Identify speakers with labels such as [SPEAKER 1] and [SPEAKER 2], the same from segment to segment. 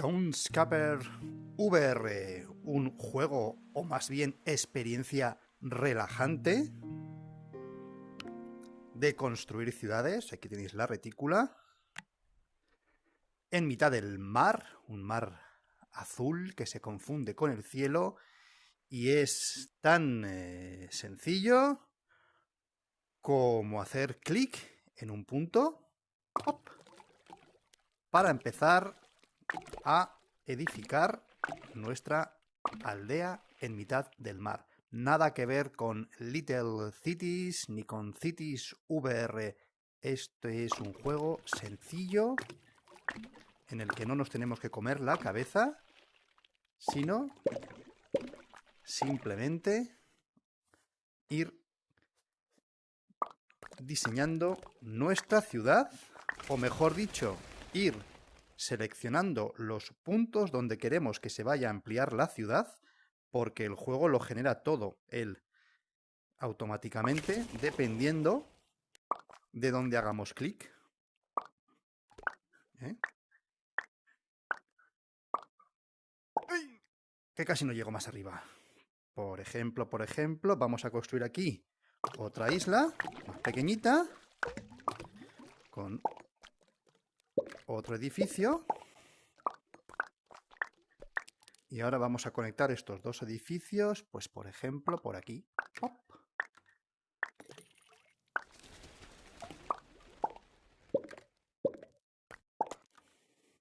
[SPEAKER 1] Townscaper VR, un juego o más bien experiencia relajante de construir ciudades. Aquí tenéis la retícula. En mitad del mar, un mar azul que se confunde con el cielo y es tan eh, sencillo como hacer clic en un punto para empezar a edificar nuestra aldea en mitad del mar. Nada que ver con Little Cities ni con Cities VR. Este es un juego sencillo en el que no nos tenemos que comer la cabeza, sino simplemente ir diseñando nuestra ciudad, o mejor dicho, ir seleccionando los puntos donde queremos que se vaya a ampliar la ciudad, porque el juego lo genera todo él automáticamente, dependiendo de dónde hagamos clic. ¿Eh? Que casi no llego más arriba. Por ejemplo, por ejemplo, vamos a construir aquí otra isla, más pequeñita, con otro edificio. Y ahora vamos a conectar estos dos edificios, pues por ejemplo, por aquí.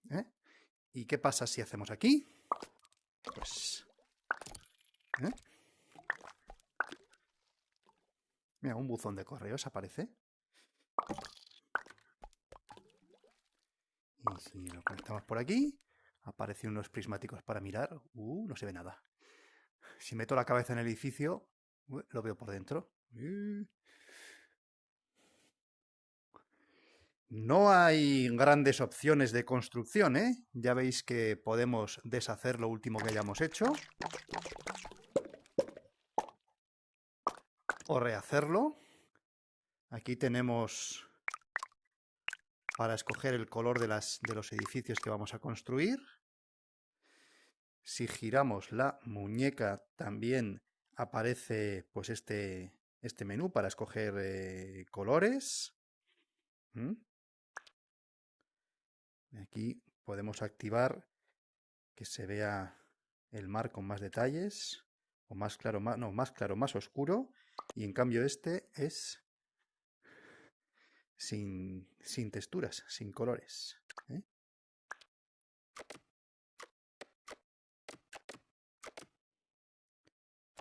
[SPEAKER 1] ¿Eh? ¿Y qué pasa si hacemos aquí? Pues... ¿eh? Mira, un buzón de correos aparece. Y si lo conectamos por aquí, aparecen unos prismáticos para mirar. Uh, no se ve nada. Si meto la cabeza en el edificio, lo veo por dentro. No hay grandes opciones de construcción, ¿eh? Ya veis que podemos deshacer lo último que hayamos hecho. O rehacerlo. Aquí tenemos para escoger el color de, las, de los edificios que vamos a construir. Si giramos la muñeca también aparece pues este, este menú para escoger eh, colores. ¿Mm? Aquí podemos activar que se vea el mar con más detalles, o más claro, más, no, más claro, más oscuro, y en cambio este es sin, sin texturas, sin colores. ¿eh?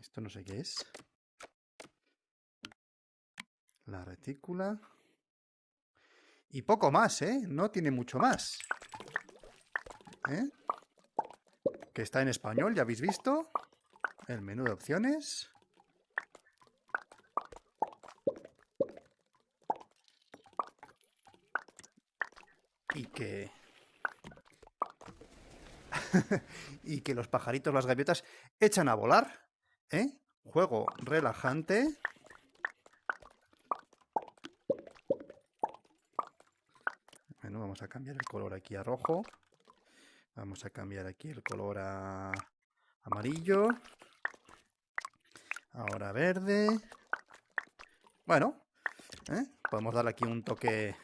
[SPEAKER 1] Esto no sé qué es. La retícula. Y poco más, ¿eh? No tiene mucho más. ¿Eh? Que está en español, ya habéis visto. El menú de opciones. y y que los pajaritos, las gaviotas, echan a volar. ¿eh? Juego relajante. Bueno, vamos a cambiar el color aquí a rojo. Vamos a cambiar aquí el color a amarillo. Ahora verde. Bueno, ¿eh? podemos darle aquí un toque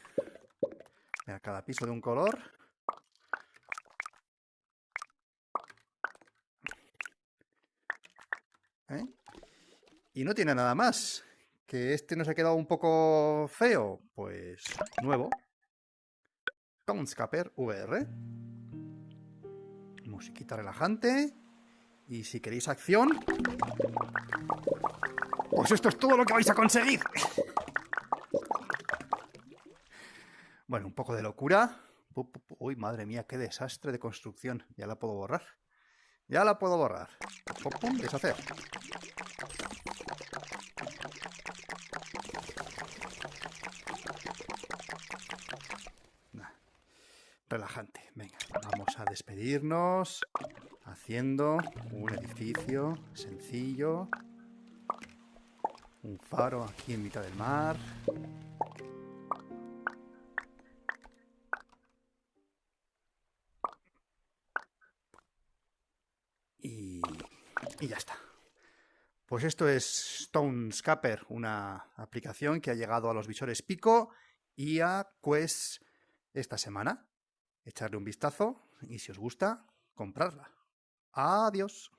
[SPEAKER 1] a cada piso de un color. ¿Eh? Y no tiene nada más. ¿Que este nos ha quedado un poco feo? Pues nuevo. Townscaper VR. Musiquita relajante. Y si queréis acción... Pues esto es todo lo que vais a conseguir. Bueno, un poco de locura. Uy, madre mía, qué desastre de construcción. Ya la puedo borrar. Ya la puedo borrar. Pum, pum, deshacer. Relajante. Venga, vamos a despedirnos haciendo un edificio sencillo. Un faro aquí en mitad del mar. Y ya está. Pues esto es Stonescaper, una aplicación que ha llegado a los visores Pico y a Quest esta semana. Echarle un vistazo y si os gusta, comprarla. Adiós.